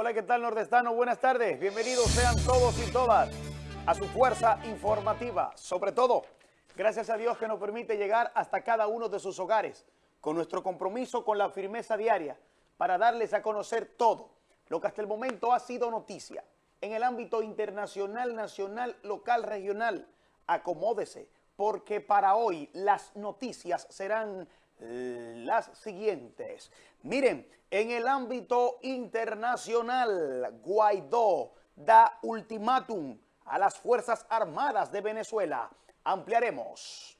Hola, ¿qué tal nordestano? Buenas tardes. Bienvenidos sean todos y todas a su fuerza informativa. Sobre todo, gracias a Dios que nos permite llegar hasta cada uno de sus hogares con nuestro compromiso con la firmeza diaria para darles a conocer todo lo que hasta el momento ha sido noticia en el ámbito internacional, nacional, local, regional. Acomódese, porque para hoy las noticias serán las siguientes. Miren, en el ámbito internacional, Guaidó da ultimátum a las Fuerzas Armadas de Venezuela. Ampliaremos.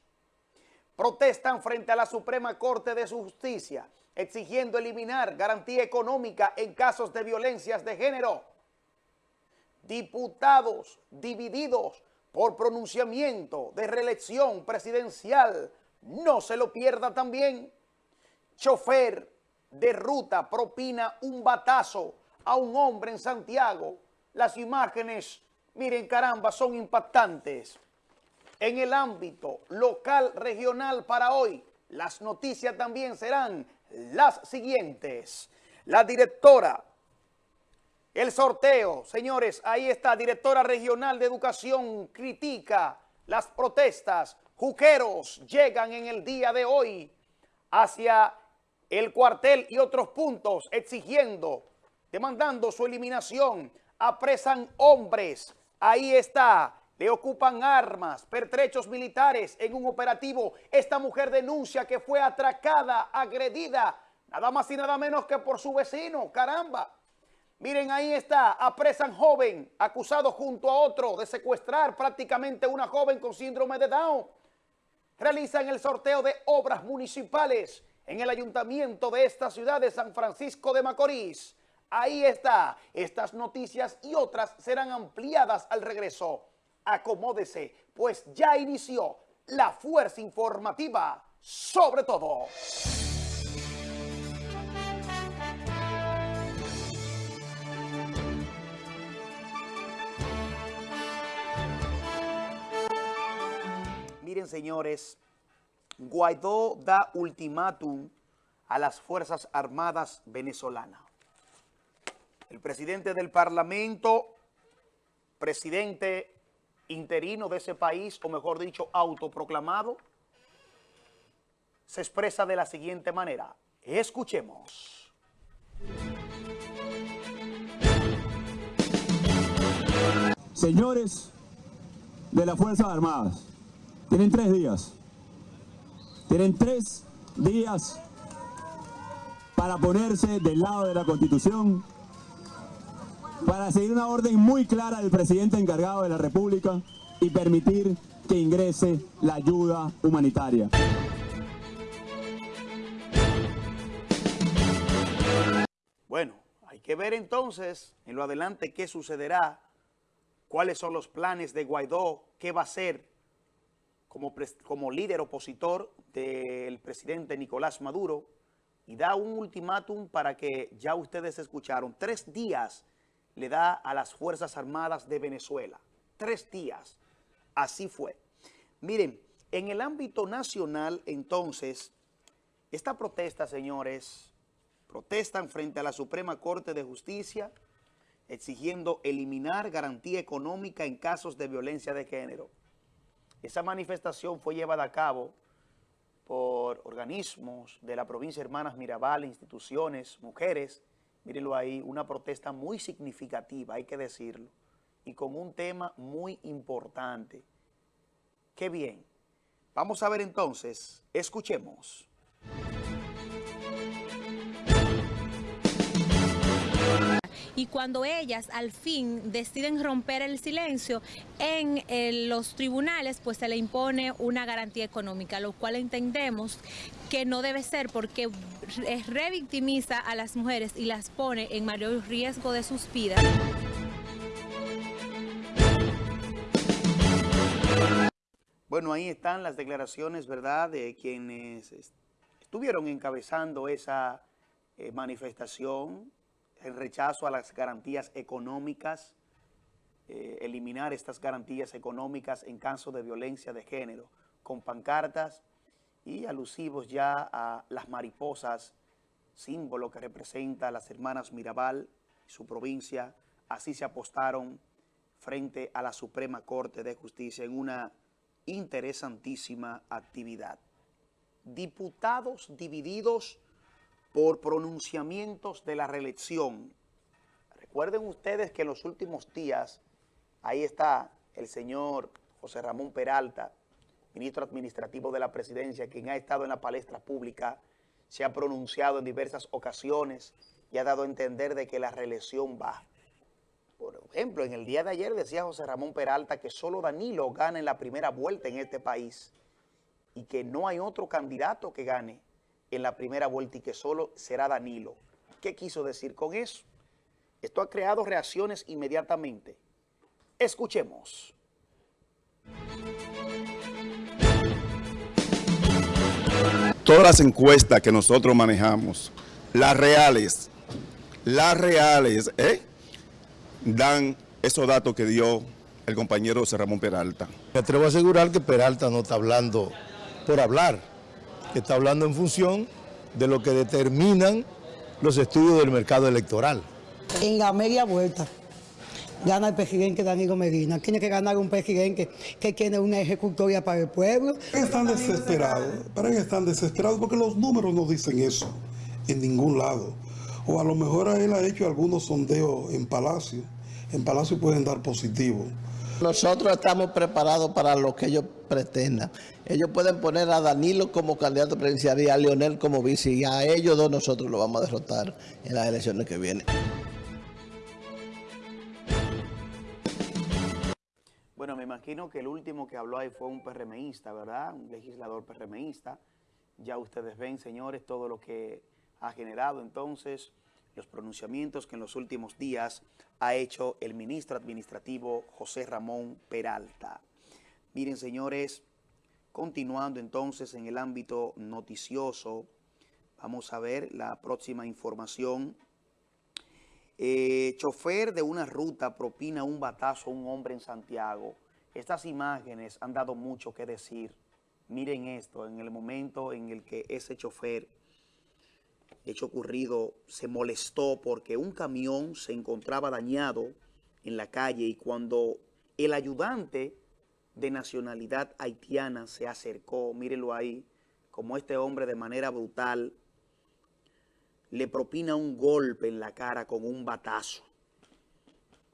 Protestan frente a la Suprema Corte de Justicia, exigiendo eliminar garantía económica en casos de violencias de género. Diputados divididos por pronunciamiento de reelección presidencial no se lo pierda también. Chofer de ruta propina un batazo a un hombre en Santiago. Las imágenes, miren caramba, son impactantes. En el ámbito local, regional para hoy, las noticias también serán las siguientes. La directora, el sorteo, señores, ahí está, directora regional de educación, critica las protestas Juqueros llegan en el día de hoy hacia el cuartel y otros puntos exigiendo, demandando su eliminación. Apresan hombres, ahí está, le ocupan armas, pertrechos militares en un operativo. Esta mujer denuncia que fue atracada, agredida, nada más y nada menos que por su vecino, caramba. Miren, ahí está, apresan joven, acusado junto a otro de secuestrar prácticamente una joven con síndrome de Down realizan el sorteo de obras municipales en el ayuntamiento de esta ciudad de San Francisco de Macorís. Ahí está. Estas noticias y otras serán ampliadas al regreso. Acomódese, pues ya inició la fuerza informativa sobre todo. Señores, Guaidó da ultimátum a las Fuerzas Armadas venezolanas. El presidente del Parlamento, presidente interino de ese país, o mejor dicho, autoproclamado, se expresa de la siguiente manera. Escuchemos. Señores de las Fuerzas Armadas, tienen tres días. Tienen tres días para ponerse del lado de la Constitución, para seguir una orden muy clara del presidente encargado de la República y permitir que ingrese la ayuda humanitaria. Bueno, hay que ver entonces en lo adelante qué sucederá, cuáles son los planes de Guaidó, qué va a hacer como, líder opositor del presidente Nicolás Maduro y da un ultimátum para que ya ustedes escucharon. Tres días le da a las Fuerzas Armadas de Venezuela. Tres días. Así fue. Miren, en el ámbito nacional, entonces, esta protesta, señores, protestan frente a la Suprema Corte de Justicia exigiendo eliminar garantía económica en casos de violencia de género. Esa manifestación fue llevada a cabo por organismos de la provincia Hermanas Mirabal, instituciones, mujeres. Mírenlo ahí, una protesta muy significativa, hay que decirlo, y con un tema muy importante. Qué bien. Vamos a ver entonces, escuchemos. Y cuando ellas al fin deciden romper el silencio, en eh, los tribunales pues se le impone una garantía económica, lo cual entendemos que no debe ser porque revictimiza a las mujeres y las pone en mayor riesgo de sus vidas. Bueno, ahí están las declaraciones, ¿verdad?, de quienes estuvieron encabezando esa eh, manifestación el rechazo a las garantías económicas, eh, eliminar estas garantías económicas en caso de violencia de género, con pancartas y alusivos ya a las mariposas, símbolo que representa a las hermanas Mirabal, su provincia, así se apostaron frente a la Suprema Corte de Justicia en una interesantísima actividad. Diputados divididos por pronunciamientos de la reelección. Recuerden ustedes que en los últimos días, ahí está el señor José Ramón Peralta, ministro administrativo de la presidencia, quien ha estado en la palestra pública, se ha pronunciado en diversas ocasiones y ha dado a entender de que la reelección va. Por ejemplo, en el día de ayer decía José Ramón Peralta que solo Danilo gana en la primera vuelta en este país y que no hay otro candidato que gane en la primera vuelta y que solo será Danilo. ¿Qué quiso decir con eso? Esto ha creado reacciones inmediatamente. Escuchemos. Todas las encuestas que nosotros manejamos, las reales, las reales, ¿eh? dan esos datos que dio el compañero José Ramón Peralta. Me atrevo a asegurar que Peralta no está hablando por hablar, que está hablando en función de lo que determinan los estudios del mercado electoral. En la media vuelta gana el presidente Danilo Medina. Tiene que ganar un presidente que tiene una ejecutoria para el pueblo. Están desesperados, para que están desesperados porque los números no dicen eso en ningún lado. O a lo mejor él ha hecho algunos sondeos en Palacio. En Palacio pueden dar positivo. Nosotros estamos preparados para lo que ellos pretendan. Ellos pueden poner a Danilo como candidato presidencial y a Leonel como vice. Y a ellos dos nosotros lo vamos a derrotar en las elecciones que vienen. Bueno, me imagino que el último que habló ahí fue un PRMista, ¿verdad? Un legislador PRMista. Ya ustedes ven, señores, todo lo que ha generado entonces los pronunciamientos que en los últimos días ha hecho el ministro administrativo José Ramón Peralta. Miren, señores, continuando entonces en el ámbito noticioso, vamos a ver la próxima información. Eh, chofer de una ruta propina un batazo a un hombre en Santiago. Estas imágenes han dado mucho que decir. Miren esto, en el momento en el que ese chofer hecho ocurrido, se molestó porque un camión se encontraba dañado en la calle y cuando el ayudante de nacionalidad haitiana se acercó, mírenlo ahí, como este hombre de manera brutal le propina un golpe en la cara con un batazo.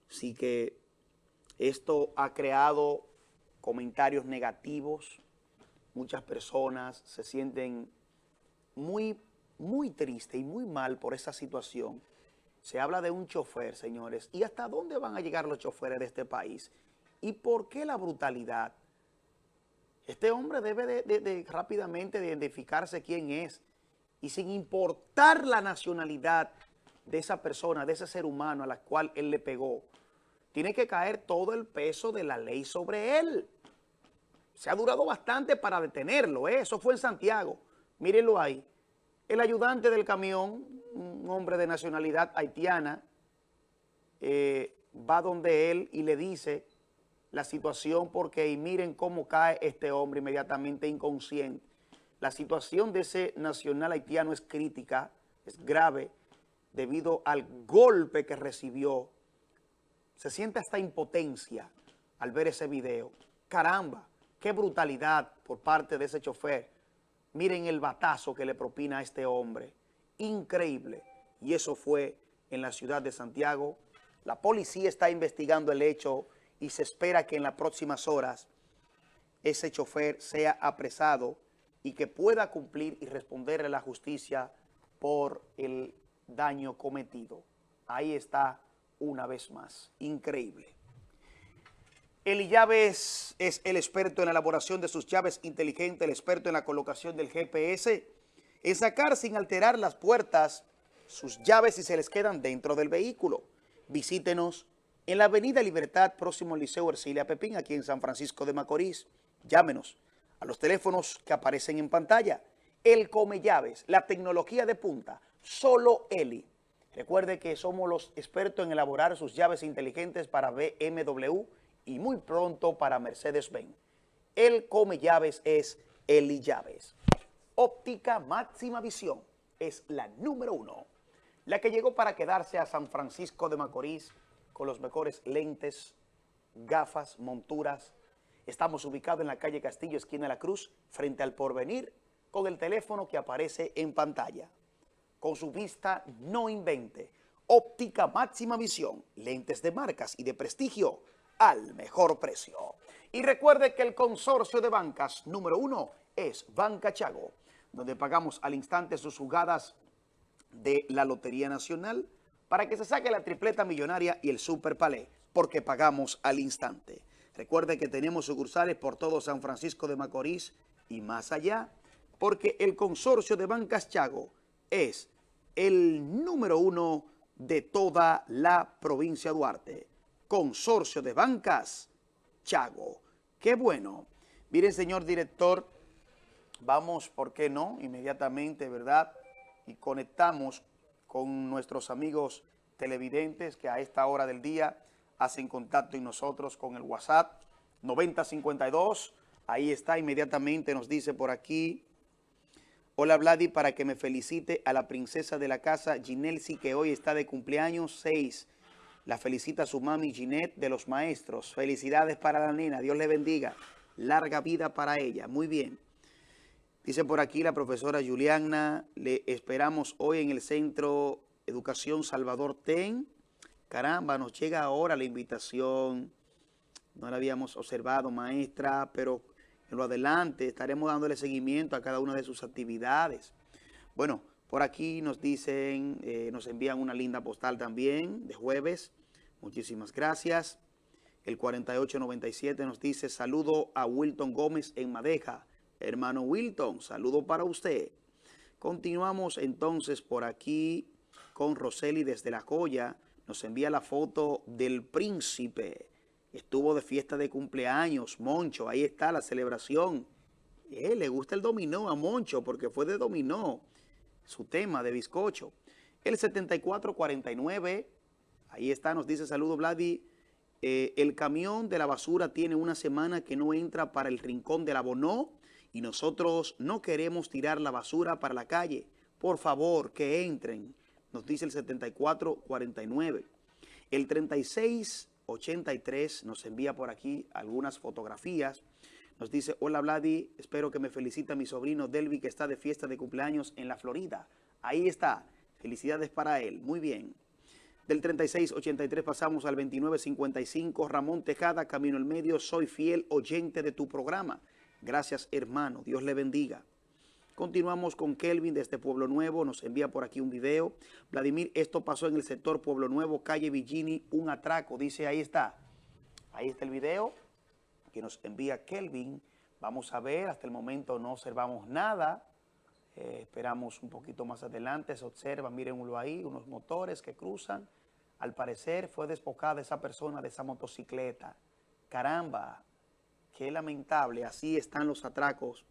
Así que esto ha creado comentarios negativos, muchas personas se sienten muy muy triste y muy mal por esa situación. Se habla de un chofer, señores. ¿Y hasta dónde van a llegar los choferes de este país? ¿Y por qué la brutalidad? Este hombre debe de, rápidamente identificarse quién es. Y sin importar la nacionalidad de esa persona, de ese ser humano a la cual él le pegó, tiene que caer todo el peso de la ley sobre él. Se ha durado bastante para detenerlo, ¿eh? eso fue en Santiago. Mírenlo ahí. El ayudante del camión, un hombre de nacionalidad haitiana, eh, va donde él y le dice la situación porque y miren cómo cae este hombre inmediatamente inconsciente. La situación de ese nacional haitiano es crítica, es grave, debido al golpe que recibió. Se siente hasta impotencia al ver ese video. Caramba, qué brutalidad por parte de ese chofer Miren el batazo que le propina a este hombre. Increíble. Y eso fue en la ciudad de Santiago. La policía está investigando el hecho y se espera que en las próximas horas ese chofer sea apresado y que pueda cumplir y responderle a la justicia por el daño cometido. Ahí está una vez más. Increíble. Eli Llaves es el experto en la elaboración de sus llaves inteligentes, el experto en la colocación del GPS, en sacar sin alterar las puertas sus llaves si se les quedan dentro del vehículo. Visítenos en la Avenida Libertad, próximo al Liceo Ercilia Pepín, aquí en San Francisco de Macorís. Llámenos a los teléfonos que aparecen en pantalla. El Come Llaves, la tecnología de punta, solo Eli. Recuerde que somos los expertos en elaborar sus llaves inteligentes para BMW y muy pronto para Mercedes-Benz. El come llaves es Eli Llaves. Óptica máxima visión es la número uno. la que llegó para quedarse a San Francisco de Macorís con los mejores lentes, gafas, monturas. Estamos ubicados en la calle Castillo, esquina de la Cruz, frente al Porvenir, con el teléfono que aparece en pantalla. Con su vista no invente. Óptica máxima visión, lentes de marcas y de prestigio al mejor precio. Y recuerde que el consorcio de bancas número uno es Banca Chago, donde pagamos al instante sus jugadas de la Lotería Nacional para que se saque la tripleta millonaria y el Super Palé, porque pagamos al instante. Recuerde que tenemos sucursales por todo San Francisco de Macorís y más allá, porque el consorcio de Bancas Chago es el número uno de toda la provincia de Duarte. Consorcio de Bancas Chago. Qué bueno. Mire, señor director, vamos, ¿por qué no? Inmediatamente, ¿verdad? Y conectamos con nuestros amigos televidentes que a esta hora del día hacen contacto y nosotros con el WhatsApp 9052. Ahí está, inmediatamente nos dice por aquí. Hola Vladi, para que me felicite a la princesa de la casa Ginelsi que hoy está de cumpleaños 6. La felicita su mami Ginette de los maestros. Felicidades para la nena, Dios le bendiga. Larga vida para ella, muy bien. Dice por aquí la profesora Juliana, le esperamos hoy en el Centro Educación Salvador TEN. Caramba, nos llega ahora la invitación. No la habíamos observado, maestra, pero en lo adelante estaremos dándole seguimiento a cada una de sus actividades. Bueno, por aquí nos dicen, eh, nos envían una linda postal también de jueves. Muchísimas gracias. El 4897 nos dice, saludo a Wilton Gómez en Madeja. Hermano Wilton, saludo para usted. Continuamos entonces por aquí con Roseli desde La Joya. Nos envía la foto del príncipe. Estuvo de fiesta de cumpleaños, Moncho. Ahí está la celebración. Eh, le gusta el dominó a Moncho porque fue de dominó. Su tema de bizcocho. El 7449. Ahí está, nos dice saludo Vladi. Eh, el camión de la basura tiene una semana que no entra para el rincón de la Bonó y nosotros no queremos tirar la basura para la calle. Por favor, que entren, nos dice el 7449. El 3683 nos envía por aquí algunas fotografías. Nos dice, hola Vladi, espero que me felicita mi sobrino Delvi que está de fiesta de cumpleaños en la Florida. Ahí está, felicidades para él, muy bien. Del 3683 pasamos al 2955, Ramón Tejada, Camino el Medio, soy fiel oyente de tu programa. Gracias, hermano. Dios le bendiga. Continuamos con Kelvin desde Pueblo Nuevo. Nos envía por aquí un video. Vladimir, esto pasó en el sector Pueblo Nuevo, calle Villini, un atraco. Dice, ahí está. Ahí está el video que nos envía Kelvin. Vamos a ver, hasta el momento no observamos nada. Eh, esperamos un poquito más adelante. Se observa, mírenlo ahí, unos motores que cruzan. Al parecer fue despojada esa persona de esa motocicleta. Caramba, Qué lamentable, así están los atracos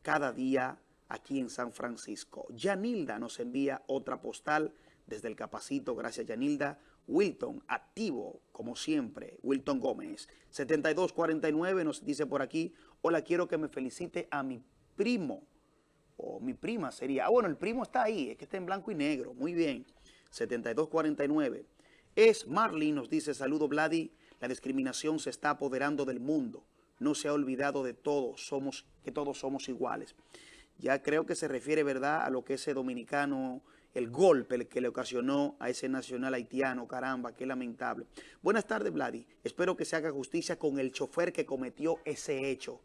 cada día aquí en San Francisco. Yanilda nos envía otra postal desde el Capacito, gracias Yanilda. Wilton, activo, como siempre, Wilton Gómez. 7249 nos dice por aquí, hola, quiero que me felicite a mi primo, o mi prima sería. Ah, bueno, el primo está ahí, es que está en blanco y negro, muy bien. 7249. Es Marley, nos dice, saludo Vladi, la discriminación se está apoderando del mundo no se ha olvidado de todos, somos, que todos somos iguales. Ya creo que se refiere, ¿verdad?, a lo que ese dominicano, el golpe que le ocasionó a ese nacional haitiano, caramba, qué lamentable. Buenas tardes, Vladi. Espero que se haga justicia con el chofer que cometió ese hecho.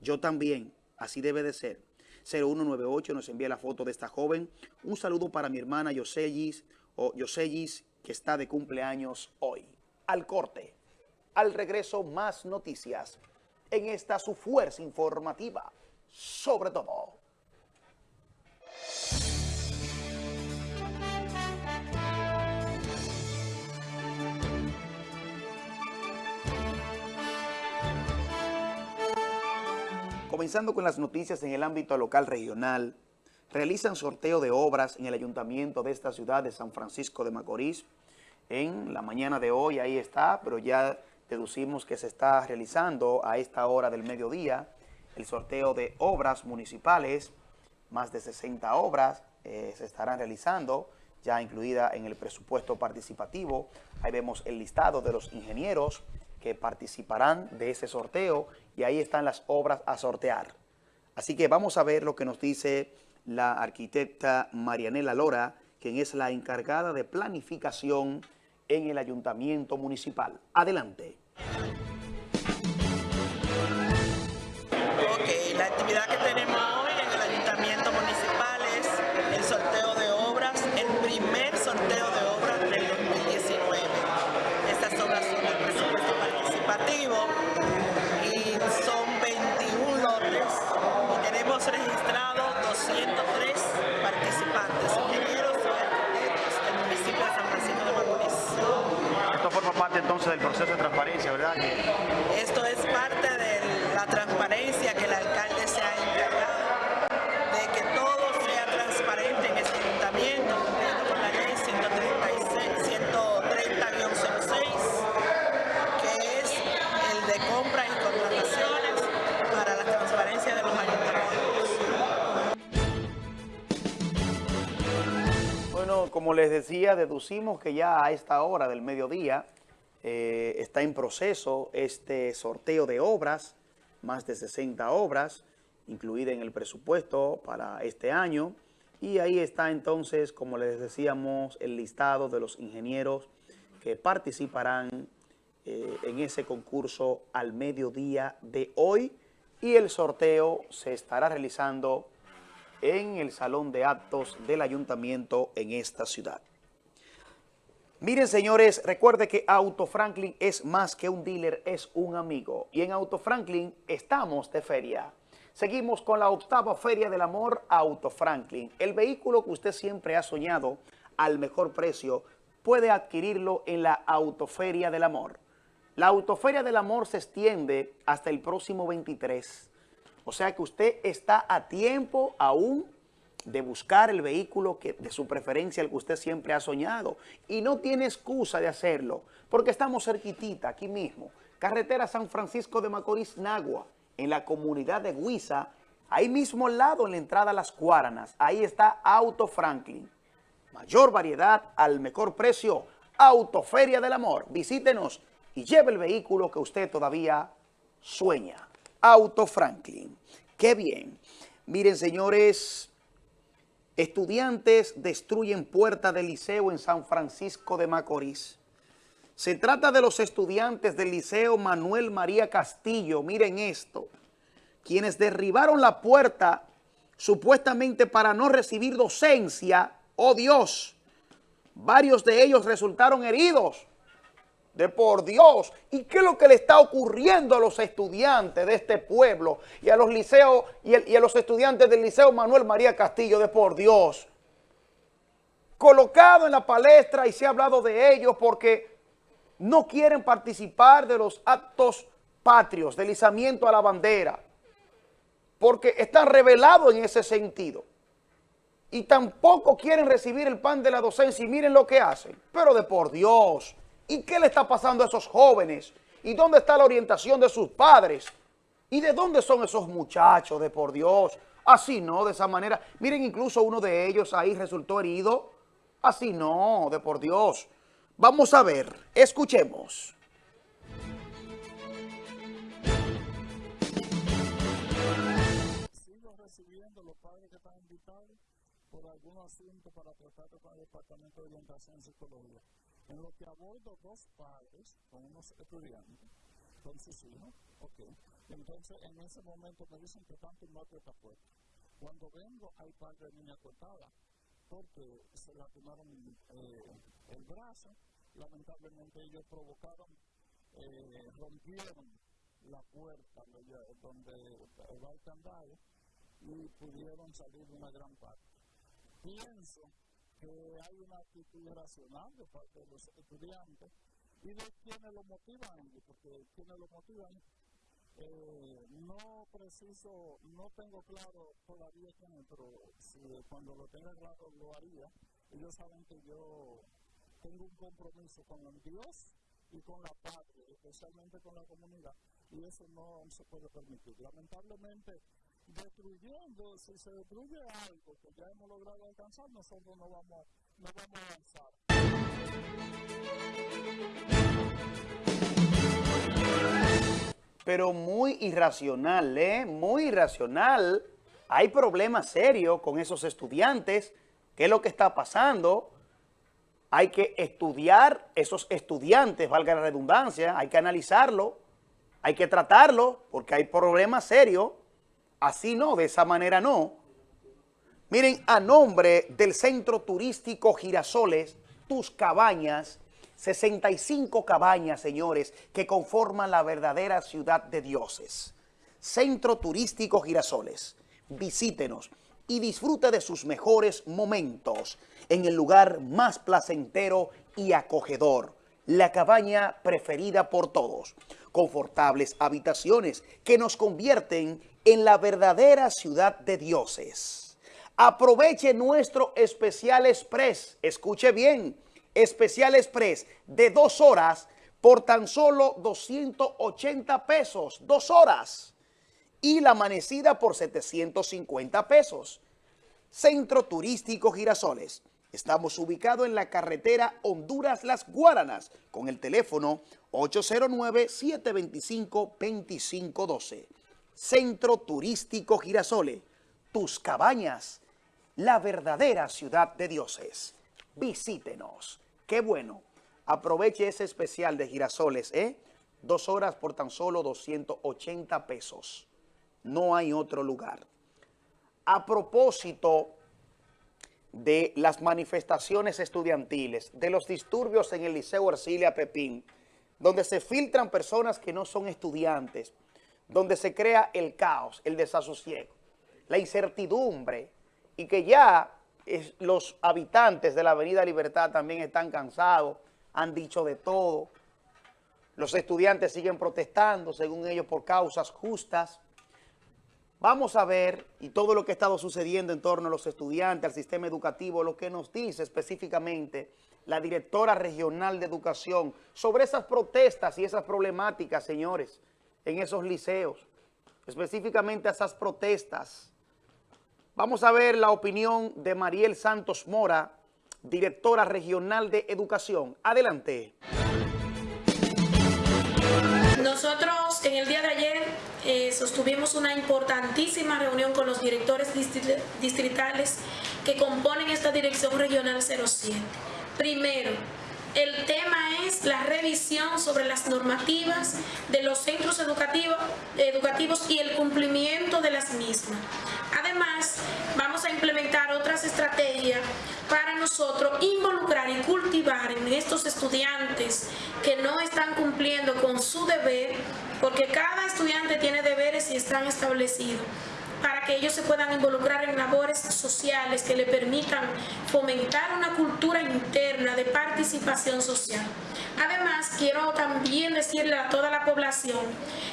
Yo también, así debe de ser. 0198 nos envía la foto de esta joven. Un saludo para mi hermana Yosellis, o Yosellis, que está de cumpleaños hoy. Al corte. Al regreso, más noticias en esta su fuerza informativa, sobre todo. Comenzando con las noticias en el ámbito local regional, realizan sorteo de obras en el ayuntamiento de esta ciudad de San Francisco de Macorís. En la mañana de hoy, ahí está, pero ya deducimos que se está realizando a esta hora del mediodía el sorteo de obras municipales, más de 60 obras eh, se estarán realizando, ya incluida en el presupuesto participativo. Ahí vemos el listado de los ingenieros que participarán de ese sorteo y ahí están las obras a sortear. Así que vamos a ver lo que nos dice la arquitecta Marianela Lora, quien es la encargada de planificación en el ayuntamiento municipal. Adelante. Parte entonces del proceso de transparencia, ¿verdad? Esto es parte de la transparencia que el alcalde se ha encargado de que todo sea transparente en este ayuntamiento, cumpliendo con la ley 130-06, que es el de compras y contrataciones para la transparencia de los ayuntamientos. Bueno, como les decía, deducimos que ya a esta hora del mediodía eh, está en proceso este sorteo de obras, más de 60 obras, incluida en el presupuesto para este año. Y ahí está entonces, como les decíamos, el listado de los ingenieros que participarán eh, en ese concurso al mediodía de hoy. Y el sorteo se estará realizando en el salón de actos del ayuntamiento en esta ciudad. Miren, señores, recuerde que Auto Franklin es más que un dealer, es un amigo. Y en Auto Franklin estamos de feria. Seguimos con la octava Feria del Amor Auto Franklin. El vehículo que usted siempre ha soñado al mejor precio puede adquirirlo en la Autoferia del Amor. La Autoferia del Amor se extiende hasta el próximo 23. O sea que usted está a tiempo aún de buscar el vehículo que, de su preferencia, el que usted siempre ha soñado. Y no tiene excusa de hacerlo, porque estamos cerquitita, aquí mismo. Carretera San Francisco de Macorís, Nagua, en la comunidad de Huiza, ahí mismo al lado, en la entrada a Las Cuáranas. Ahí está Auto Franklin. Mayor variedad al mejor precio. Autoferia del Amor. Visítenos y lleve el vehículo que usted todavía sueña. Auto Franklin. ¡Qué bien! Miren, señores, estudiantes destruyen puerta del liceo en San Francisco de Macorís. Se trata de los estudiantes del Liceo Manuel María Castillo, miren esto, quienes derribaron la puerta supuestamente para no recibir docencia, oh Dios, varios de ellos resultaron heridos, de por Dios. ¿Y qué es lo que le está ocurriendo a los estudiantes de este pueblo y a los liceos y, a los estudiantes del Liceo Manuel María Castillo de por Dios? Colocado en la palestra y se ha hablado de ellos porque no quieren participar de los actos patrios, del izamiento a la bandera, porque están revelados en ese sentido. Y tampoco quieren recibir el pan de la docencia y miren lo que hacen. Pero de por Dios, ¿y qué le está pasando a esos jóvenes? ¿Y dónde está la orientación de sus padres? ¿Y de dónde son esos muchachos, de por Dios? Así no, de esa manera. Miren, incluso uno de ellos ahí resultó herido. Así no, de por Dios. Vamos a ver, escuchemos. Sigo recibiendo los padres que están invitados por algún asunto para tratar con el Departamento de Orientación y Psicología. En lo que abordo dos padres con unos estudiantes, con sus hijos, ok. Entonces, en ese momento me dicen que están tumbando esta puerta. Cuando vengo, hay par de niñas cortadas, porque se lastimaron eh, el brazo. Lamentablemente, ellos provocaron, eh, rompieron la puerta donde va el candado y pudieron salir de una gran parte. Pienso que hay una actitud irracional de parte de los estudiantes y de quienes lo motivan, porque quienes lo motivan, eh, no preciso, no tengo claro todavía quién pero si, cuando lo tenga claro lo haría. Ellos saben que yo tengo un compromiso con el Dios y con la patria, especialmente con la comunidad, y eso no se puede permitir. Lamentablemente, destruyendo, si se destruye algo que ya hemos logrado alcanzar, nosotros no vamos no vamos a avanzar. Pero muy irracional, ¿eh? Muy irracional. Hay problemas serios con esos estudiantes. ¿Qué es lo que está pasando? Hay que estudiar esos estudiantes, valga la redundancia, hay que analizarlo, hay que tratarlo, porque hay problemas serios. Así no, de esa manera no. Miren, a nombre del Centro Turístico Girasoles, tus cabañas, 65 cabañas, señores, que conforman la verdadera ciudad de dioses. Centro Turístico Girasoles. Visítenos y disfrute de sus mejores momentos en el lugar más placentero y acogedor. La cabaña preferida por todos. Confortables habitaciones que nos convierten en la verdadera ciudad de dioses. Aproveche nuestro especial express. Escuche bien, especial express de dos horas por tan solo 280 pesos. Dos horas y la amanecida por 750 pesos. Centro Turístico Girasoles. Estamos ubicados en la carretera Honduras-Las Guaranas con el teléfono 809-725-2512. Centro Turístico Girasoles. Tus cabañas, la verdadera ciudad de dioses. Visítenos. Qué bueno. Aproveche ese especial de girasoles, ¿eh? Dos horas por tan solo 280 pesos no hay otro lugar. A propósito de las manifestaciones estudiantiles, de los disturbios en el Liceo Arcilia Pepín, donde se filtran personas que no son estudiantes, donde se crea el caos, el desasosiego, la incertidumbre, y que ya los habitantes de la Avenida Libertad también están cansados, han dicho de todo, los estudiantes siguen protestando, según ellos, por causas justas, Vamos a ver, y todo lo que ha estado sucediendo en torno a los estudiantes, al sistema educativo, lo que nos dice específicamente la directora regional de educación sobre esas protestas y esas problemáticas, señores, en esos liceos, específicamente esas protestas. Vamos a ver la opinión de Mariel Santos Mora, directora regional de educación. Adelante. Nosotros en el día de ayer eh, sostuvimos una importantísima reunión con los directores distritales que componen esta Dirección Regional 07. Primero, el tema es la revisión sobre las normativas de los centros educativos, educativos y el cumplimiento de las mismas. Además, vamos a implementar otras estrategias para nosotros involucrar y cultivar en estos estudiantes que no están cumpliendo con su deber, porque cada estudiante tiene deberes y están establecidos para que ellos se puedan involucrar en labores sociales que le permitan fomentar una cultura interna de participación social. Además, quiero también decirle a toda la población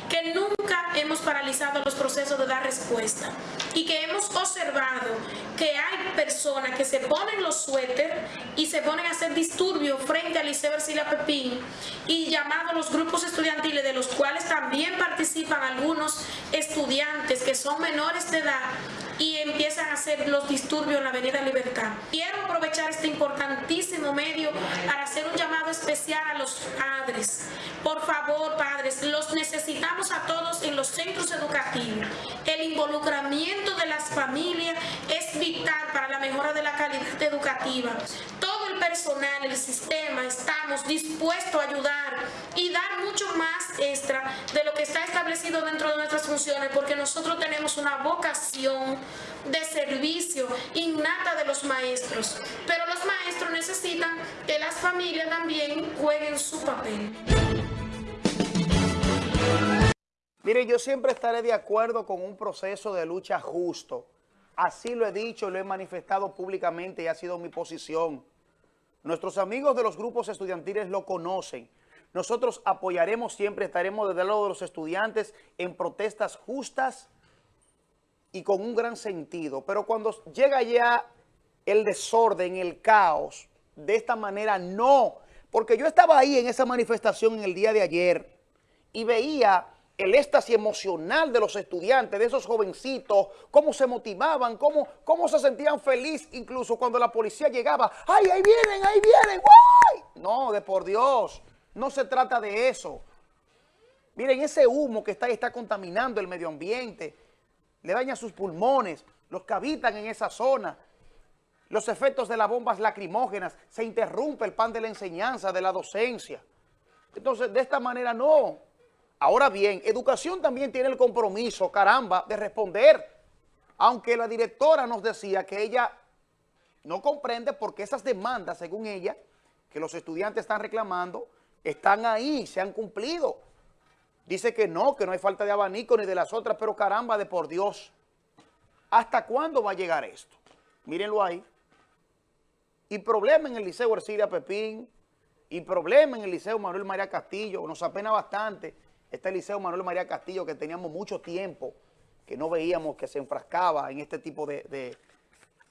que nunca hemos paralizado los procesos de dar respuesta y que hemos observado que hay personas que se ponen los suéter y se ponen a hacer disturbios frente al Liceo Ercilia Pepín y llamado a los grupos estudiantiles de los cuales también participan algunos estudiantes que son menores de edad y empiezan a hacer los disturbios en la Avenida Libertad. Quiero aprovechar este importantísimo medio para hacer un llamado especial a los padres. Por favor, padres, los necesitamos a todos en los centros educativos. El involucramiento de las familias es vital para la mejora de la calidad educativa. Todo el personal, el sistema, estamos dispuestos a ayudar y dar mucho más extra de lo que está establecido dentro de nuestras funciones porque nosotros tenemos una vocación de servicio innata de los maestros, pero los maestros necesitan que las familias también jueguen su papel. Mire, yo siempre estaré de acuerdo con un proceso de lucha justo. Así lo he dicho, lo he manifestado públicamente y ha sido mi posición. Nuestros amigos de los grupos estudiantiles lo conocen. Nosotros apoyaremos siempre, estaremos desde el lado de los estudiantes en protestas justas y con un gran sentido. Pero cuando llega ya el desorden, el caos, de esta manera no. Porque yo estaba ahí en esa manifestación en el día de ayer y veía el éxtasis emocional de los estudiantes, de esos jovencitos, cómo se motivaban, cómo, cómo se sentían felices incluso cuando la policía llegaba. ¡Ay, ahí vienen, ahí vienen! ¡Guay! No, de por Dios, no se trata de eso. Miren, ese humo que está ahí está contaminando el medio ambiente, le daña sus pulmones, los que habitan en esa zona. Los efectos de las bombas lacrimógenas, se interrumpe el pan de la enseñanza, de la docencia. Entonces, de esta manera no. Ahora bien, educación también tiene el compromiso, caramba, de responder. Aunque la directora nos decía que ella no comprende porque esas demandas, según ella, que los estudiantes están reclamando, están ahí, se han cumplido. Dice que no, que no hay falta de abanico ni de las otras, pero caramba, de por Dios. ¿Hasta cuándo va a llegar esto? Mírenlo ahí. Y problema en el Liceo Ercilia Pepín, y problema en el Liceo Manuel María Castillo, nos apena bastante este Liceo Manuel María Castillo que teníamos mucho tiempo que no veíamos que se enfrascaba en este tipo de,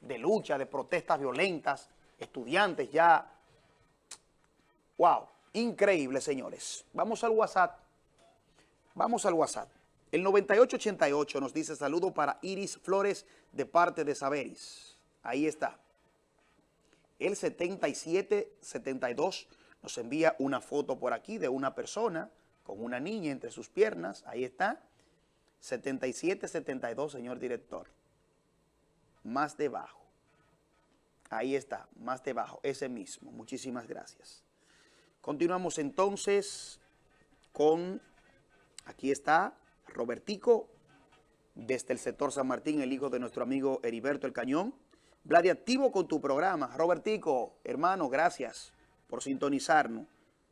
de lucha, de protestas violentas, estudiantes ya. ¡Wow! Increíble, señores. Vamos al WhatsApp. Vamos al WhatsApp. El 9888 nos dice saludo para Iris Flores de parte de Saberis. Ahí está. El 7772 nos envía una foto por aquí de una persona con una niña entre sus piernas. Ahí está. 7772, señor director. Más debajo. Ahí está, más debajo, ese mismo. Muchísimas gracias. Continuamos entonces con, aquí está, Robertico, desde el sector San Martín, el hijo de nuestro amigo Heriberto El Cañón. Vladi, activo con tu programa. Robertico, hermano, gracias por sintonizarnos.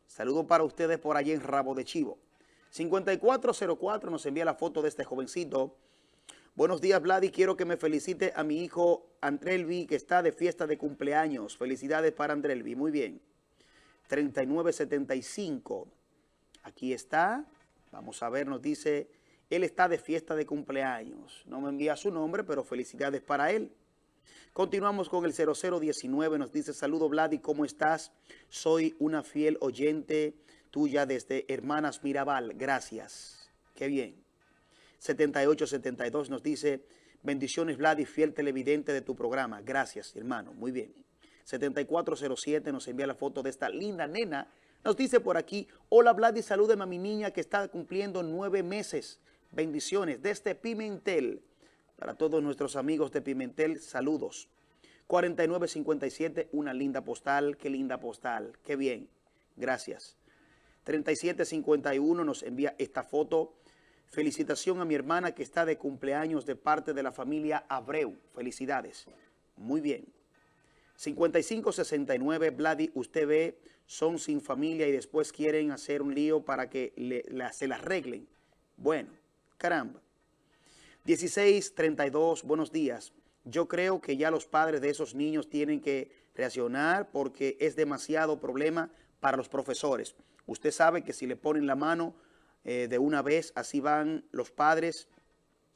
Saludo para ustedes por allí en Rabo de Chivo. 5404 nos envía la foto de este jovencito. Buenos días, Vladi. Quiero que me felicite a mi hijo Andrelvi, que está de fiesta de cumpleaños. Felicidades para Andrelvi. Muy bien. 3975. Aquí está. Vamos a ver, nos dice él está de fiesta de cumpleaños. No me envía su nombre, pero felicidades para él. Continuamos con el 0019. Nos dice, saludo Vladi, ¿cómo estás? Soy una fiel oyente tuya desde Hermanas Mirabal. Gracias. Qué bien. 7872 nos dice, bendiciones Vladi, fiel televidente de tu programa. Gracias, hermano. Muy bien. 7407 nos envía la foto de esta linda nena. Nos dice por aquí, hola Vladi, salúdeme a mi niña que está cumpliendo nueve meses. Bendiciones desde Pimentel. Para todos nuestros amigos de Pimentel, saludos. 4957, una linda postal. Qué linda postal. Qué bien. Gracias. 3751 nos envía esta foto. Felicitación a mi hermana que está de cumpleaños de parte de la familia Abreu. Felicidades. Muy bien. 5569, Vladi, usted ve, son sin familia y después quieren hacer un lío para que se la arreglen. Bueno, Caramba. 1632, buenos días. Yo creo que ya los padres de esos niños tienen que reaccionar porque es demasiado problema para los profesores. Usted sabe que si le ponen la mano eh, de una vez, así van los padres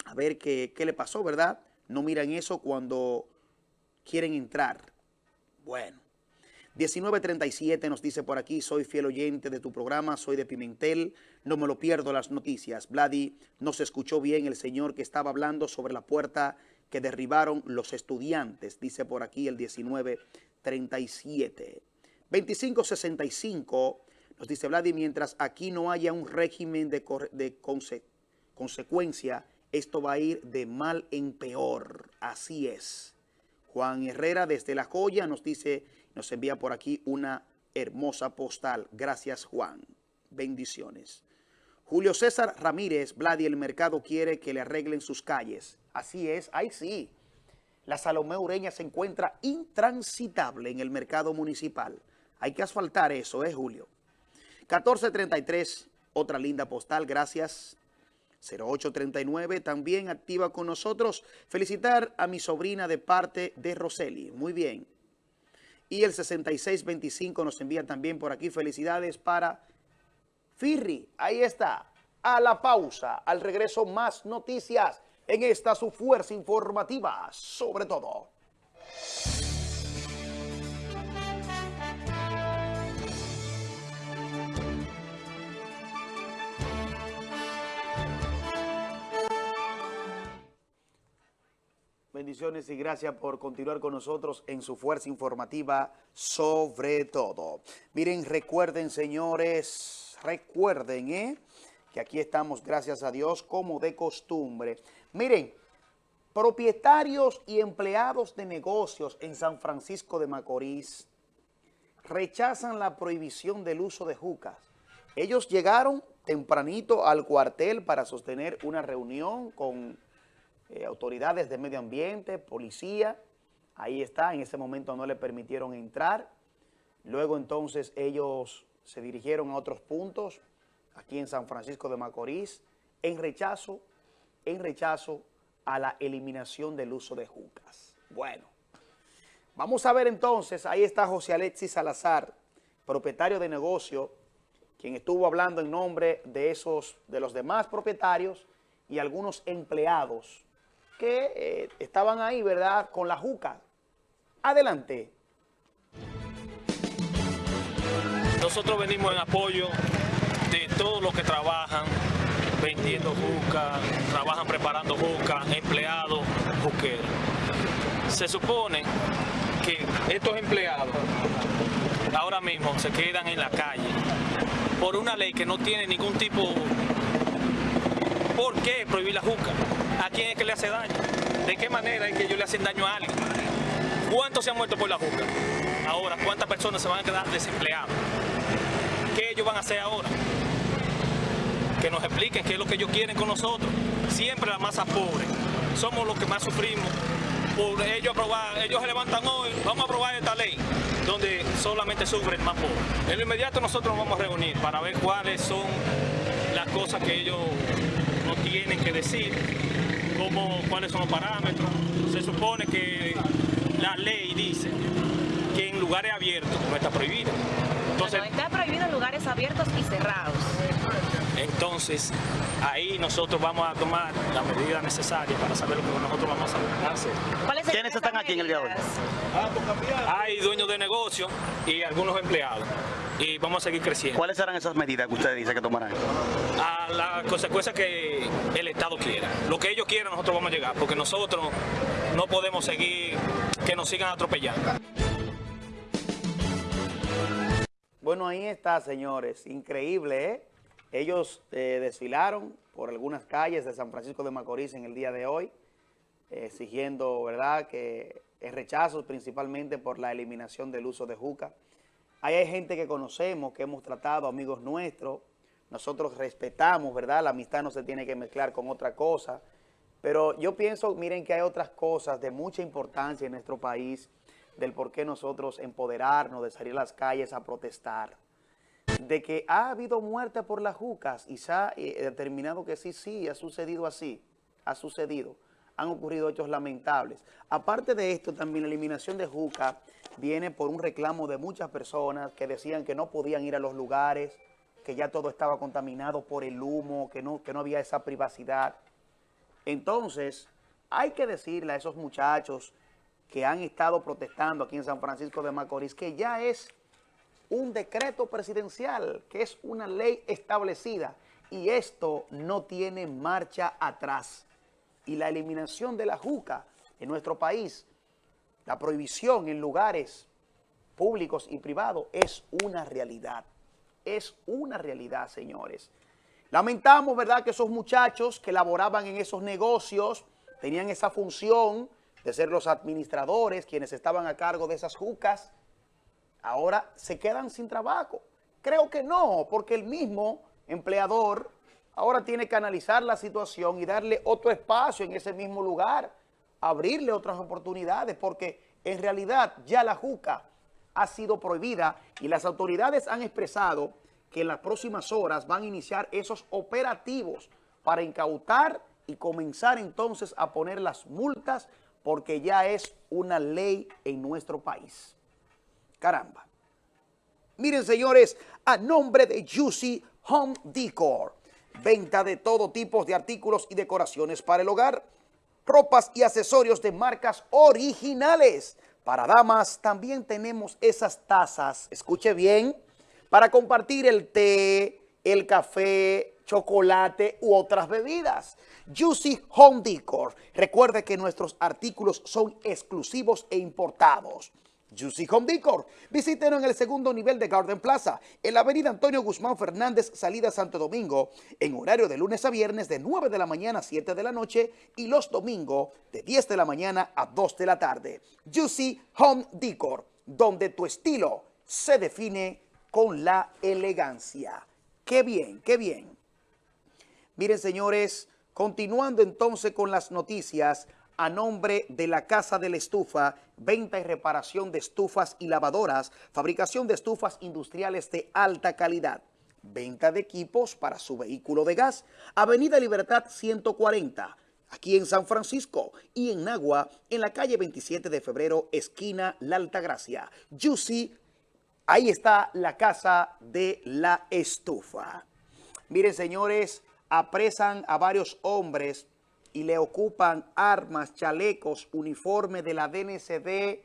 a ver qué, qué le pasó, ¿verdad? No miran eso cuando quieren entrar. Bueno. 1937 nos dice por aquí, soy fiel oyente de tu programa, soy de Pimentel, no me lo pierdo las noticias. Vladi, no se escuchó bien el señor que estaba hablando sobre la puerta que derribaron los estudiantes, dice por aquí el 1937. 2565 nos dice Vladi, mientras aquí no haya un régimen de consecuencia, esto va a ir de mal en peor. Así es. Juan Herrera desde La Joya nos dice nos envía por aquí una hermosa postal. Gracias, Juan. Bendiciones. Julio César Ramírez, Vladi, el mercado quiere que le arreglen sus calles. Así es, ahí sí. La Salomé Ureña se encuentra intransitable en el mercado municipal. Hay que asfaltar eso, ¿eh, Julio? 1433, otra linda postal, gracias. 0839, también activa con nosotros. Felicitar a mi sobrina de parte de Roseli. Muy bien. Y el 6625 nos envía también por aquí felicidades para Firri. Ahí está. A la pausa, al regreso más noticias en esta su fuerza informativa, sobre todo. Bendiciones y gracias por continuar con nosotros en su fuerza informativa sobre todo. Miren, recuerden señores, recuerden ¿eh? que aquí estamos, gracias a Dios, como de costumbre. Miren, propietarios y empleados de negocios en San Francisco de Macorís rechazan la prohibición del uso de jucas. Ellos llegaron tempranito al cuartel para sostener una reunión con eh, autoridades de medio ambiente, policía. Ahí está, en ese momento no le permitieron entrar. Luego entonces ellos se dirigieron a otros puntos, aquí en San Francisco de Macorís, en rechazo, en rechazo a la eliminación del uso de jucas. Bueno, vamos a ver entonces, ahí está José Alexis Salazar, propietario de negocio, quien estuvo hablando en nombre de esos, de los demás propietarios y algunos empleados que eh, estaban ahí, ¿verdad?, con la juca. Adelante. Nosotros venimos en apoyo de todos los que trabajan vendiendo juca, trabajan preparando juca, empleados juqueros. Se supone que estos empleados ahora mismo se quedan en la calle por una ley que no tiene ningún tipo... ¿Por qué prohibir la juca? ¿A quién es que le hace daño? ¿De qué manera es que ellos le hacen daño a alguien? ¿Cuántos se han muerto por la juca? Ahora, ¿cuántas personas se van a quedar desempleadas? ¿Qué ellos van a hacer ahora? Que nos expliquen qué es lo que ellos quieren con nosotros. Siempre la masa pobre. Somos los que más sufrimos por ellos aprobar, ellos se levantan hoy, vamos a aprobar esta ley, donde solamente sufren más pobres. En lo inmediato nosotros nos vamos a reunir para ver cuáles son las cosas que ellos nos tienen que decir cómo, cuáles son los parámetros. Se supone que la ley dice que en lugares abiertos no está prohibido. Entonces, está prohibido en lugares abiertos y cerrados. Entonces, ahí nosotros vamos a tomar la medida necesaria para saber lo que nosotros vamos a hacer. ¿Quiénes están aquí en el día de hoy? Hay dueños de negocio y algunos empleados. Y vamos a seguir creciendo. ¿Cuáles serán esas medidas que ustedes dicen que tomarán? A la consecuencia que el Estado quiera. Lo que ellos quieran nosotros vamos a llegar, porque nosotros no podemos seguir que nos sigan atropellando. Bueno, ahí está, señores. Increíble, ¿eh? Ellos eh, desfilaron por algunas calles de San Francisco de Macorís en el día de hoy, exigiendo, ¿verdad?, que es rechazo principalmente por la eliminación del uso de juca. Hay gente que conocemos, que hemos tratado, amigos nuestros. Nosotros respetamos, ¿verdad? La amistad no se tiene que mezclar con otra cosa. Pero yo pienso, miren que hay otras cosas de mucha importancia en nuestro país, del por qué nosotros empoderarnos, de salir a las calles a protestar. De que ha habido muerte por las jucas y se ha eh, determinado que sí, sí, ha sucedido así, ha sucedido. Han ocurrido hechos lamentables. Aparte de esto, también la eliminación de juca viene por un reclamo de muchas personas que decían que no podían ir a los lugares, que ya todo estaba contaminado por el humo, que no, que no había esa privacidad. Entonces, hay que decirle a esos muchachos que han estado protestando aquí en San Francisco de Macorís que ya es un decreto presidencial, que es una ley establecida y esto no tiene marcha atrás. Y la eliminación de la juca en nuestro país, la prohibición en lugares públicos y privados es una realidad. Es una realidad, señores. Lamentamos, ¿verdad?, que esos muchachos que laboraban en esos negocios tenían esa función de ser los administradores, quienes estaban a cargo de esas jucas, ahora se quedan sin trabajo. Creo que no, porque el mismo empleador ahora tiene que analizar la situación y darle otro espacio en ese mismo lugar, abrirle otras oportunidades, porque en realidad ya la juca ha sido prohibida y las autoridades han expresado que en las próximas horas van a iniciar esos operativos para incautar y comenzar entonces a poner las multas porque ya es una ley en nuestro país. Caramba. Miren, señores, a nombre de Juicy Home Decor, venta de todo tipo de artículos y decoraciones para el hogar, ropas y accesorios de marcas originales. Para damas también tenemos esas tazas, escuche bien, para compartir el té, el café, chocolate u otras bebidas. Juicy Home Decor. Recuerde que nuestros artículos son exclusivos e importados. Juicy Home Decor. Visítenos en el segundo nivel de Garden Plaza, en la avenida Antonio Guzmán Fernández, salida Santo Domingo, en horario de lunes a viernes de 9 de la mañana a 7 de la noche y los domingos de 10 de la mañana a 2 de la tarde. Juicy Home Decor, donde tu estilo se define con la elegancia. ¡Qué bien, qué bien! Miren, señores, continuando entonces con las noticias, a nombre de la Casa de la Estufa, venta y reparación de estufas y lavadoras, fabricación de estufas industriales de alta calidad, venta de equipos para su vehículo de gas, Avenida Libertad 140, aquí en San Francisco y en Nagua, en la calle 27 de febrero, esquina La Altagracia. Juicy, ahí está la Casa de la Estufa. Miren, señores, apresan a varios hombres y le ocupan armas, chalecos, uniformes de la DNCD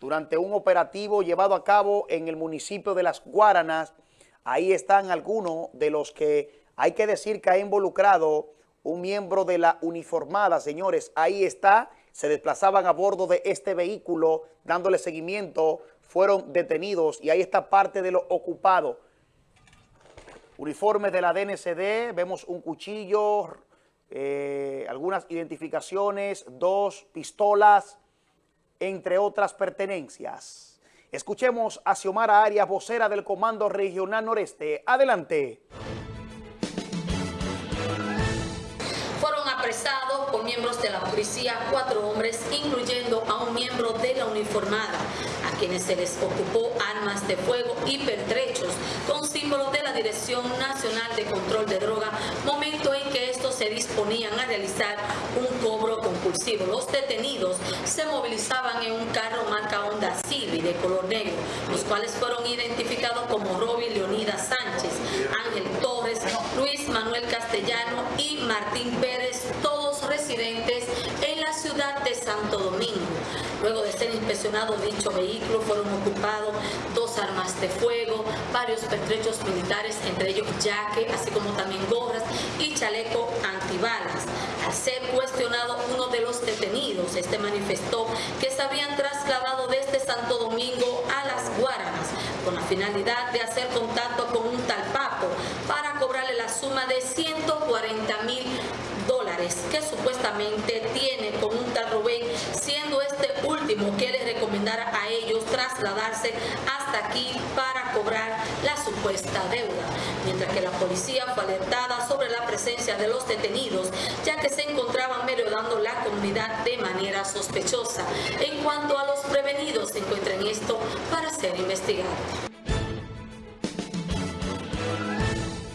durante un operativo llevado a cabo en el municipio de Las Guaranas. Ahí están algunos de los que hay que decir que ha involucrado un miembro de la uniformada, señores. Ahí está, se desplazaban a bordo de este vehículo dándole seguimiento, fueron detenidos y ahí está parte de lo ocupado. Uniformes de la DNCD, vemos un cuchillo, eh, algunas identificaciones, dos pistolas, entre otras pertenencias. Escuchemos a Xiomara Arias, vocera del Comando Regional Noreste. Adelante. Fueron apresados por miembros de la policía cuatro hombres, incluyendo a un miembro de la uniformada, quienes se les ocupó armas de fuego y pertrechos con símbolos de la Dirección Nacional de Control de Droga, momento en que estos se disponían a realizar un cobro compulsivo. Los detenidos se movilizaban en un carro marca Honda Civic de color negro, los cuales fueron identificados como Roby Leonidas Sánchez, Ángel Torres, Luis Manuel Castellano y Martín Pérez, todos residentes en la ciudad de Santo Domingo. Luego de ser inspeccionado dicho vehículo, fueron ocupados dos armas de fuego, varios pertrechos militares, entre ellos yaque, así como también gorras y chaleco antibalas. Al ser cuestionado uno de los detenidos, este manifestó que se habían trasladado desde Santo Domingo a Las Guaranas con la finalidad de hacer contacto con un tal Papo para cobrarle la suma de 140 mil dólares que supuestamente tiene con un tal Rubén, último que les recomendara a ellos trasladarse hasta aquí para cobrar la supuesta deuda, mientras que la policía fue alertada sobre la presencia de los detenidos, ya que se encontraban merodeando la comunidad de manera sospechosa. En cuanto a los prevenidos, se encuentran esto para ser investigados.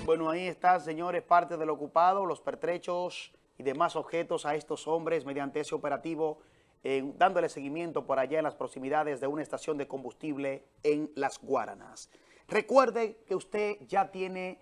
Bueno, ahí está, señores, parte del ocupado, los pertrechos y demás objetos a estos hombres mediante ese operativo, dándole seguimiento por allá en las proximidades de una estación de combustible en Las Guaranas. Recuerde que usted ya tiene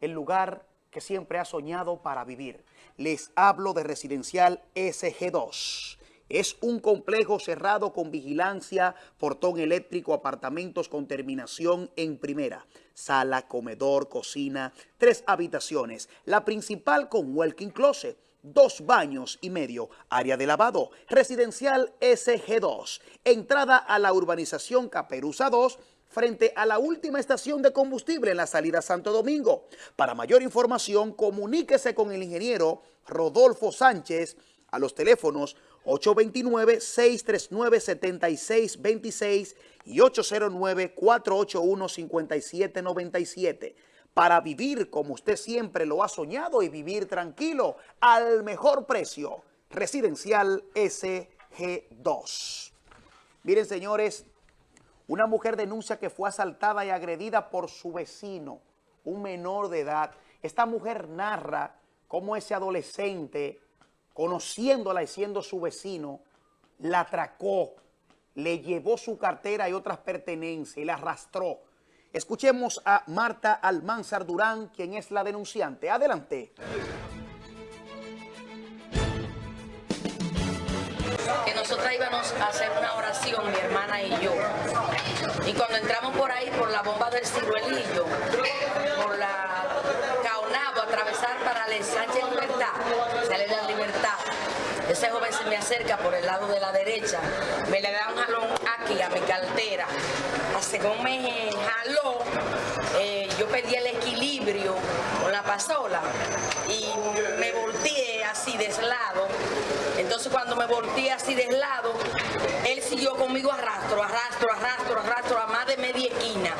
el lugar que siempre ha soñado para vivir. Les hablo de Residencial SG2. Es un complejo cerrado con vigilancia, portón eléctrico, apartamentos con terminación en primera. Sala, comedor, cocina, tres habitaciones. La principal con walking closet, dos baños y medio, área de lavado. Residencial SG2. Entrada a la urbanización Caperuza 2, frente a la última estación de combustible en la salida Santo Domingo. Para mayor información, comuníquese con el ingeniero Rodolfo Sánchez a los teléfonos 829-639-7626 y 809-481-5797 para vivir como usted siempre lo ha soñado y vivir tranquilo al mejor precio. Residencial SG2. Miren, señores, una mujer denuncia que fue asaltada y agredida por su vecino, un menor de edad. Esta mujer narra cómo ese adolescente conociéndola y siendo su vecino, la atracó, le llevó su cartera y otras pertenencias y la arrastró. Escuchemos a Marta Almanzar Durán, quien es la denunciante. Adelante. Que nosotras íbamos a hacer una oración, mi hermana y yo. Y cuando entramos por ahí, por la bomba del ciruelillo, por la caonabo, atravesar para la ensanche libertad, dale la libertad. Ese joven se me acerca por el lado de la derecha, me le da un jalón aquí a mi cartera. Según me jaló, eh, yo perdí el equilibrio con la pasola y me volteé así de lado. Entonces cuando me volteé así de lado, él siguió conmigo arrastro, arrastro, arrastro, arrastro a más de media esquina.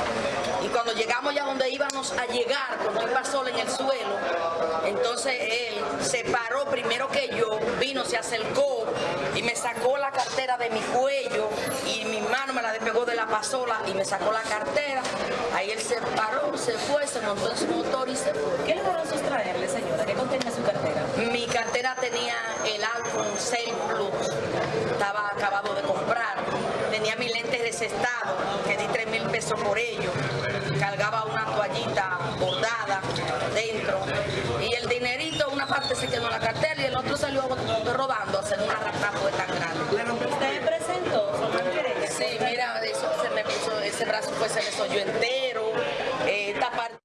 Y cuando llegamos ya donde íbamos a llegar, con el pasola en el suelo, entonces él se paró primero que yo, vino, se acercó y me sacó la cartera de mi cuello me la despegó de la pasola y me sacó la cartera. Ahí él se paró, se fue, se montó en su motor y se fue. ¿Qué logró sustraerle, señora? ¿Qué contenía su cartera? Mi cartera tenía el iPhone 6 Plus, estaba acabado de comprar. Tenía mis lentes de ese estado, que di 3 mil pesos por ellos. Cargaba una toallita bordada dentro. Y el dinerito, una parte se quedó en la cartera y el otro salió rodando a hacer una raptazo de tan grande. ¿Usted presentó Sí, mira, eso se me puso, ese brazo pues se me soyó entero. Eh, esta parte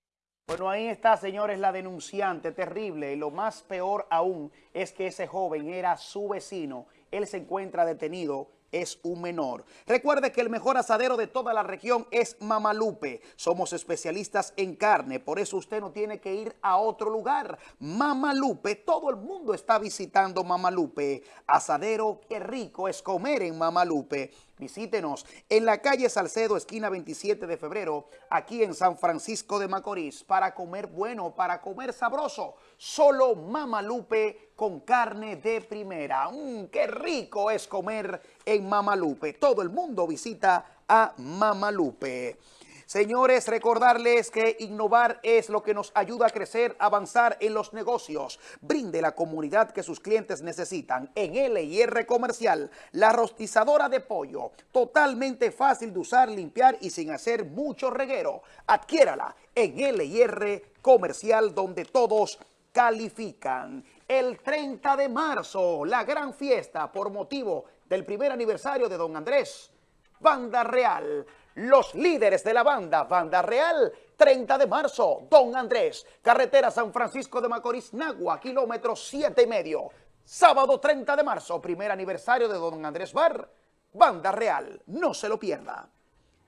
Bueno, ahí está, señores, la denunciante, terrible. Y lo más peor aún es que ese joven era su vecino. Él se encuentra detenido es un menor. Recuerde que el mejor asadero de toda la región es Mamalupe. Somos especialistas en carne, por eso usted no tiene que ir a otro lugar. Mamalupe, todo el mundo está visitando Mamalupe. Asadero, qué rico es comer en Mamalupe. Visítenos en la calle Salcedo, esquina 27 de febrero, aquí en San Francisco de Macorís, para comer bueno, para comer sabroso. Solo Mamalupe con carne de primera. Mm, ¡Qué rico es comer en Mamalupe! Todo el mundo visita a Mamalupe. Señores, recordarles que innovar es lo que nos ayuda a crecer, avanzar en los negocios. Brinde la comunidad que sus clientes necesitan. En LIR Comercial, la rostizadora de pollo, totalmente fácil de usar, limpiar y sin hacer mucho reguero. Adquiérala en LIR Comercial, donde todos califican. El 30 de marzo, la gran fiesta por motivo del primer aniversario de Don Andrés. Banda Real, los líderes de la banda Banda Real, 30 de marzo, Don Andrés, carretera San Francisco de Macorís, Nagua, kilómetro 7 y medio. Sábado 30 de marzo, primer aniversario de Don Andrés Bar, Banda Real, no se lo pierda.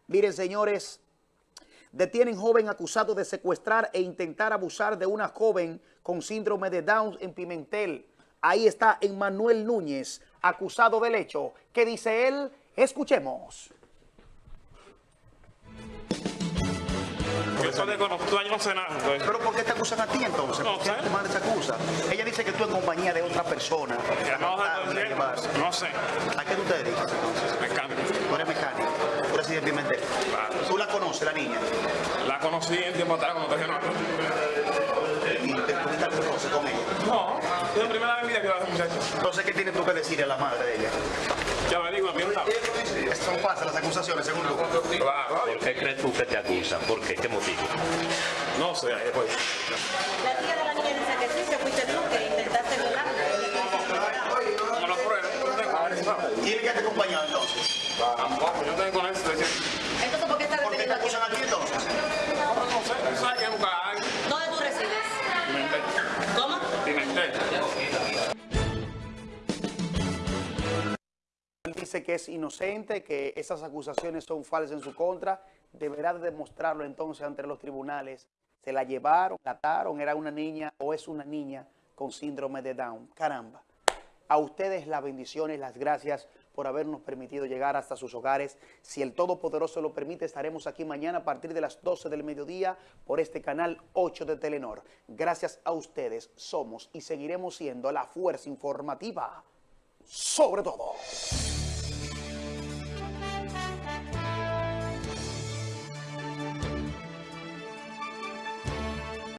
Miren, señores, detienen joven acusado de secuestrar e intentar abusar de una joven con síndrome de Down en Pimentel. Ahí está Emmanuel Núñez, acusado del hecho. ¿Qué dice él? Escuchemos. Eso de conozco, yo no sé nada. entonces. ¿Pero por qué te acusan a ti entonces? No ¿Por qué sé. tu madre te acusa? Ella dice que tú en compañía de otra persona. No, no sé. ¿A qué tú te dedicas entonces? Mecánico. Tú eres mecánico. Tú Pimentel. ¿Tú la conoces, la niña? La conocí en tiempo atrás cuando te nada. ¿Y te roce con ella? No, es la primera vez que la muchacha. Entonces, ¿qué tienes tú que decirle a la madre de ella? Ya me digo, a mí no. Son falsas las acusaciones, según tú. Claro. ¿Por qué crees tú que te acusan? ¿Por qué? ¿Qué motivo? No sé, pues. La tía de la niña dice que sí, que fuiste tú que intentaste violarla. No lo pruebe, no tengo, a ver si sabe. ¿Quién que te acompañado entonces? Tampoco, yo tengo con eso. Decía, Entonces, ¿por qué estás ¿Por qué te detenido aquí? acusan a ti entonces? ¿Dónde tú resides? Pimentel. ¿Cómo? Pimentel. Dice que es inocente, que esas acusaciones son falsas en su contra. Deberá de demostrarlo entonces ante los tribunales. Se la llevaron, la ataron, era una niña o es una niña con síndrome de Down. Caramba. A ustedes las bendiciones, las gracias por habernos permitido llegar hasta sus hogares. Si el Todopoderoso lo permite, estaremos aquí mañana a partir de las 12 del mediodía por este canal 8 de Telenor. Gracias a ustedes somos y seguiremos siendo la fuerza informativa sobre todo.